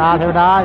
đa theo đa.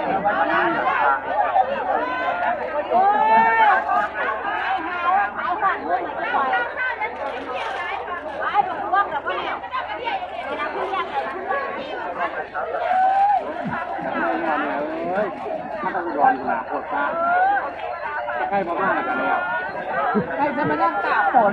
เทวดาเทวดาอีกใกล้มาบ้านกันแล้วใครจะมานั่งตากฝน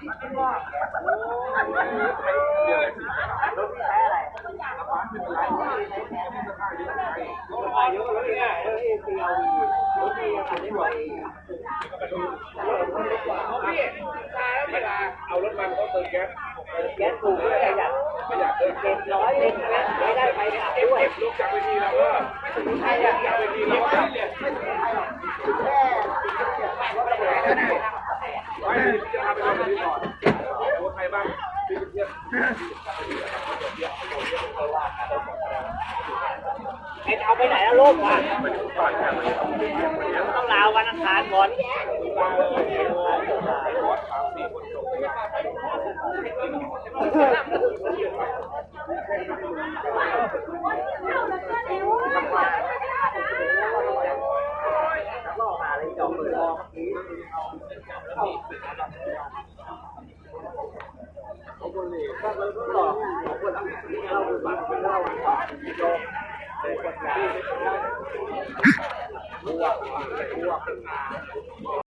เอารถมันเขาเติมแก๊สแก๊สถูกด้วยประหยัดไม่อยากเติมเจ็ดร้อยเอง ไอ้เอาไปไหนแล้วลูกว่ะต้องลาวันอังคารก่อนล่อมาเลยจอมือรอ Thank you.